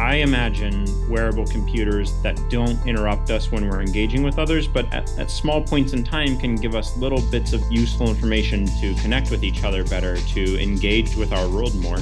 I imagine wearable computers that don't interrupt us when we're engaging with others, but at, at, small points in time can give us little bits of useful information to connect with each other better, to engage with our world more.